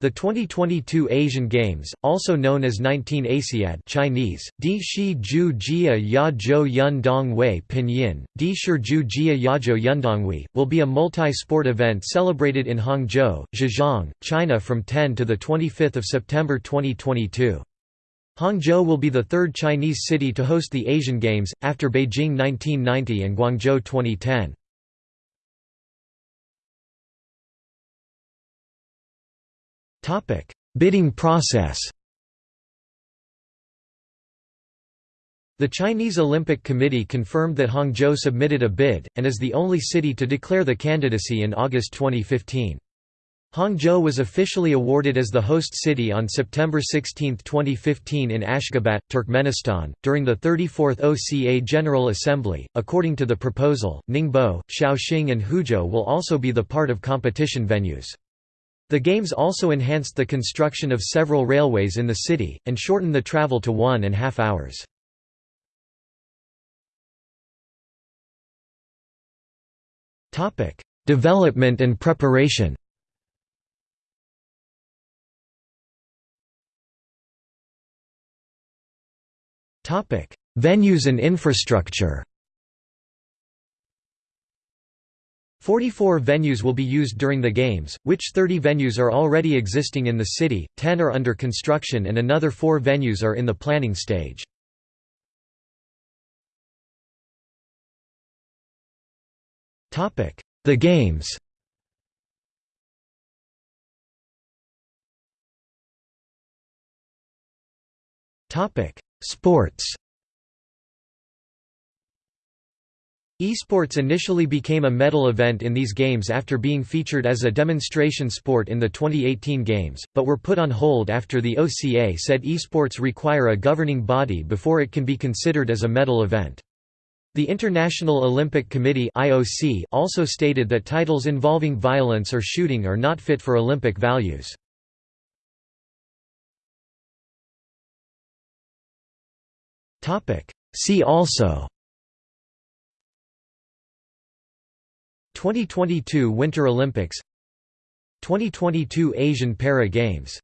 The 2022 Asian Games, also known as 19 Asiad Chinese, Di Shi Ju Jia Ya Zhou Yun Dong Wei Pinyin, Di Shi Ju Jia Ya Zhou Yundongwei, will be a multi-sport event celebrated in Hangzhou, Zhejiang, China from 10 to 25 September 2022. Hangzhou will be the third Chinese city to host the Asian Games, after Beijing 1990 and Guangzhou 2010. Bidding process The Chinese Olympic Committee confirmed that Hangzhou submitted a bid, and is the only city to declare the candidacy in August 2015. Hangzhou was officially awarded as the host city on September 16, 2015 in Ashgabat, Turkmenistan, during the 34th OCA General Assembly. According to the proposal, Ningbo, Shaoxing and Huzhou will also be the part of competition venues. The Games also enhanced the construction of several railways in the city, and shortened the travel to one and half hours. Development and preparation Venues and infrastructure 44 venues will be used during the Games, which 30 venues are already existing in the city, 10 are under construction and another 4 venues are in the planning stage. The Games Sports Esports initially became a medal event in these games after being featured as a demonstration sport in the 2018 games, but were put on hold after the OCA said esports require a governing body before it can be considered as a medal event. The International Olympic Committee (IOC) also stated that titles involving violence or shooting are not fit for Olympic values. Topic: See also 2022 Winter Olympics 2022 Asian Para Games